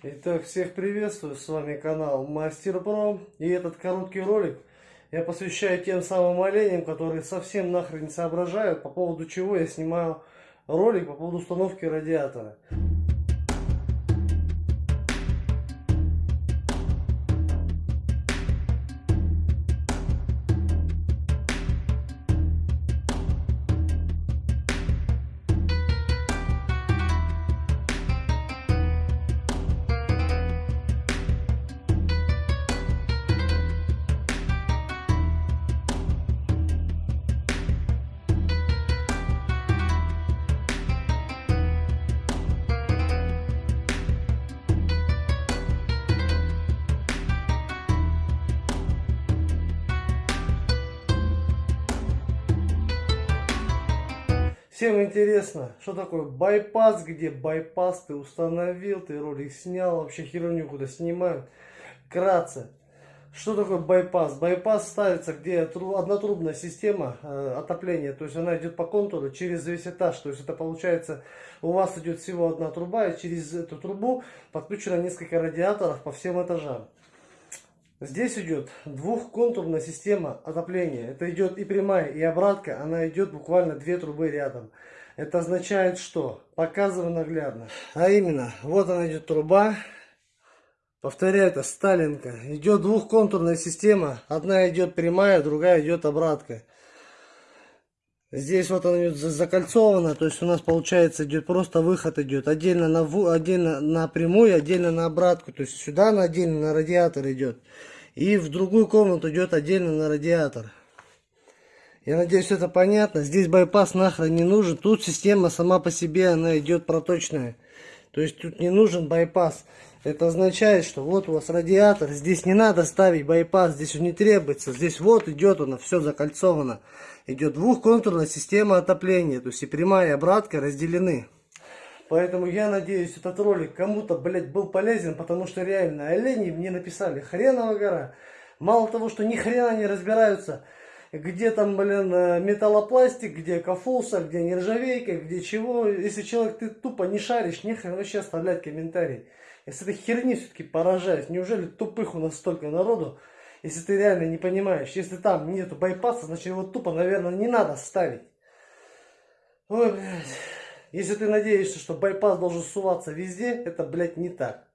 Итак, всех приветствую, с вами канал Мастер Про. И этот короткий ролик я посвящаю тем самым оленям, которые совсем нахрен не соображают, по поводу чего я снимаю ролик по поводу установки радиатора. Всем интересно, что такое байпас, где байпас ты установил, ты ролик снял, вообще херню куда снимают. Кратце, что такое байпас? Байпас ставится, где однотрубная система э, отопления, то есть она идет по контуру через весь этаж, то есть это получается, у вас идет всего одна труба, и через эту трубу подключено несколько радиаторов по всем этажам. Здесь идет двухконтурная система отопления. Это идет и прямая, и обратка. Она идет буквально две трубы рядом. Это означает что? Показываю наглядно. А именно, вот она идет труба. Повторяю, это Сталинка. Идет двухконтурная система. Одна идет прямая, другая идет обратка. Здесь вот она идет закольцована, то есть у нас получается идет просто выход идет отдельно на отдельно на прямую, отдельно на обратку, то есть сюда на отдельно на радиатор идет и в другую комнату идет отдельно на радиатор. Я надеюсь это понятно. Здесь байпас нахрен не нужен. Тут система сама по себе она идет проточная. То есть тут не нужен байпас. Это означает, что вот у вас радиатор. Здесь не надо ставить байпас. Здесь он не требуется. Здесь вот идет она, все закольцовано идет двухконтурная система отопления. То есть и прямая и обратка разделены. Поэтому я надеюсь, этот ролик кому-то, блядь, был полезен, потому что реально олени мне написали хреново гора. Мало того, что ни хрена не разбираются, где там, блин, э, металлопластик, где кафуса, где нержавейка, где чего. Если человек, ты тупо не шаришь, нехрен вообще оставлять комментарий. С этой херни все-таки поражаюсь. Неужели тупых у нас столько народу? Если ты реально не понимаешь, если там нету байпаса, значит его тупо, наверное, не надо ставить. Ой, блядь. Если ты надеешься, что байпас должен суваться везде, это, блядь, не так.